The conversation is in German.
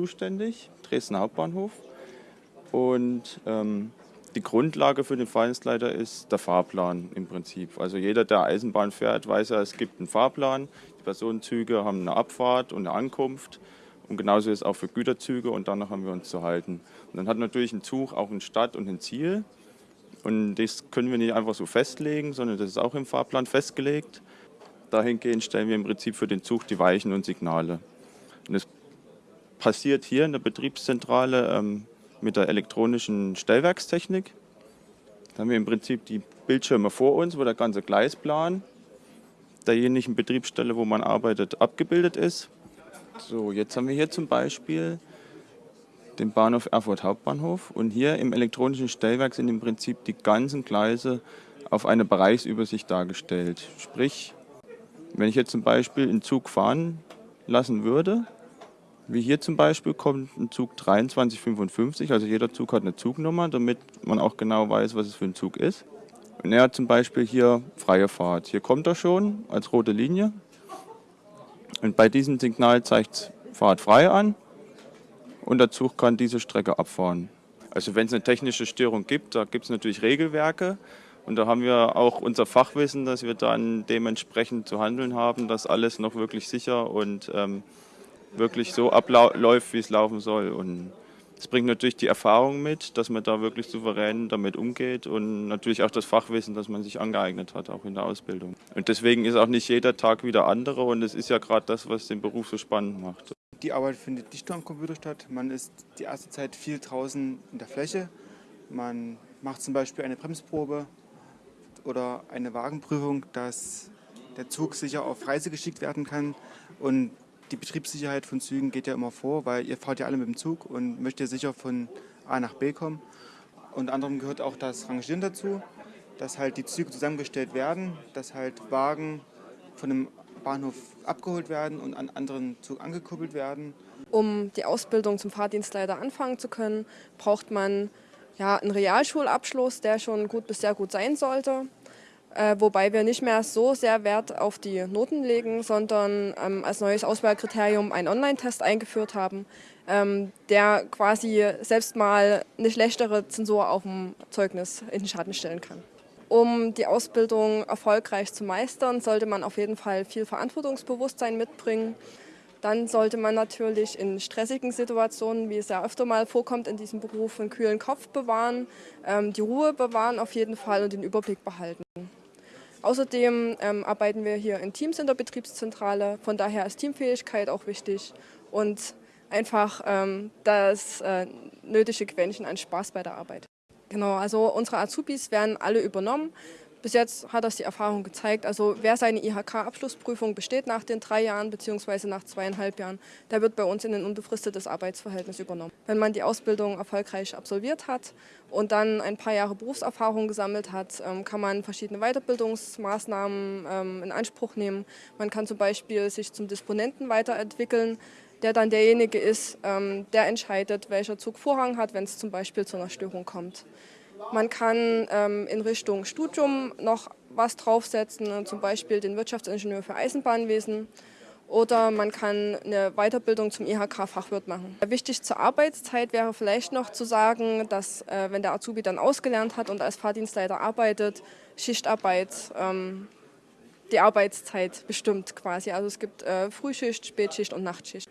zuständig, Dresden Hauptbahnhof. Und ähm, die Grundlage für den Fahrdienstleiter ist der Fahrplan im Prinzip. Also jeder, der Eisenbahn fährt, weiß ja, es gibt einen Fahrplan. Die Personenzüge haben eine Abfahrt und eine Ankunft. Und genauso ist es auch für Güterzüge und danach haben wir uns zu halten. Und dann hat natürlich ein Zug auch eine Stadt und ein Ziel. Und das können wir nicht einfach so festlegen, sondern das ist auch im Fahrplan festgelegt. Dahingehend stellen wir im Prinzip für den Zug die Weichen und Signale. Und das passiert hier in der Betriebszentrale ähm, mit der elektronischen Stellwerkstechnik. Da haben wir im Prinzip die Bildschirme vor uns, wo der ganze Gleisplan derjenigen Betriebsstelle, wo man arbeitet, abgebildet ist. So, jetzt haben wir hier zum Beispiel den Bahnhof Erfurt Hauptbahnhof und hier im elektronischen Stellwerk sind im Prinzip die ganzen Gleise auf eine Bereichsübersicht dargestellt. Sprich, wenn ich jetzt zum Beispiel einen Zug fahren lassen würde, wie hier zum Beispiel kommt ein Zug 2355, also jeder Zug hat eine Zugnummer, damit man auch genau weiß, was es für ein Zug ist. Und er hat zum Beispiel hier freie Fahrt. Hier kommt er schon als rote Linie. Und bei diesem Signal zeigt Fahrt frei an und der Zug kann diese Strecke abfahren. Also wenn es eine technische Störung gibt, da gibt es natürlich Regelwerke und da haben wir auch unser Fachwissen, dass wir dann dementsprechend zu handeln haben, dass alles noch wirklich sicher und ähm, wirklich so abläuft, wie es laufen soll. Und es bringt natürlich die Erfahrung mit, dass man da wirklich souverän damit umgeht und natürlich auch das Fachwissen, das man sich angeeignet hat, auch in der Ausbildung. Und deswegen ist auch nicht jeder Tag wieder andere und es ist ja gerade das, was den Beruf so spannend macht. Die Arbeit findet nicht nur am Computer statt. Man ist die erste Zeit viel draußen in der Fläche. Man macht zum Beispiel eine Bremsprobe oder eine Wagenprüfung, dass der Zug sicher auf Reise geschickt werden kann. Und die Betriebssicherheit von Zügen geht ja immer vor, weil ihr fahrt ja alle mit dem Zug und möchtet sicher von A nach B kommen. Unter anderem gehört auch das Rangieren dazu, dass halt die Züge zusammengestellt werden, dass halt Wagen von einem Bahnhof abgeholt werden und an anderen Zug angekuppelt werden. Um die Ausbildung zum Fahrdienstleiter anfangen zu können, braucht man ja, einen Realschulabschluss, der schon gut bis sehr gut sein sollte äh, wobei wir nicht mehr so sehr Wert auf die Noten legen, sondern ähm, als neues Auswahlkriterium einen Online-Test eingeführt haben, ähm, der quasi selbst mal eine schlechtere Zensur auf dem Zeugnis in den Schatten stellen kann. Um die Ausbildung erfolgreich zu meistern, sollte man auf jeden Fall viel Verantwortungsbewusstsein mitbringen. Dann sollte man natürlich in stressigen Situationen, wie es ja öfter mal vorkommt in diesem Beruf, einen kühlen Kopf bewahren, ähm, die Ruhe bewahren auf jeden Fall und den Überblick behalten. Außerdem ähm, arbeiten wir hier in Teams in der Betriebszentrale, von daher ist Teamfähigkeit auch wichtig und einfach ähm, das äh, nötige Quäntchen an Spaß bei der Arbeit. Genau, also unsere Azubis werden alle übernommen. Bis jetzt hat das die Erfahrung gezeigt. Also wer seine IHK-Abschlussprüfung besteht nach den drei Jahren bzw. nach zweieinhalb Jahren, der wird bei uns in ein unbefristetes Arbeitsverhältnis übernommen. Wenn man die Ausbildung erfolgreich absolviert hat und dann ein paar Jahre Berufserfahrung gesammelt hat, ähm, kann man verschiedene Weiterbildungsmaßnahmen ähm, in Anspruch nehmen. Man kann zum Beispiel sich zum Disponenten weiterentwickeln, der dann derjenige ist, ähm, der entscheidet, welcher Zug Vorrang hat, wenn es zum Beispiel zu einer Störung kommt. Man kann ähm, in Richtung Studium noch was draufsetzen, zum Beispiel den Wirtschaftsingenieur für Eisenbahnwesen. Oder man kann eine Weiterbildung zum IHK-Fachwirt machen. Wichtig zur Arbeitszeit wäre vielleicht noch zu sagen, dass äh, wenn der Azubi dann ausgelernt hat und als Fahrdienstleiter arbeitet, Schichtarbeit ähm, die Arbeitszeit bestimmt quasi. Also es gibt äh, Frühschicht, Spätschicht und Nachtschicht.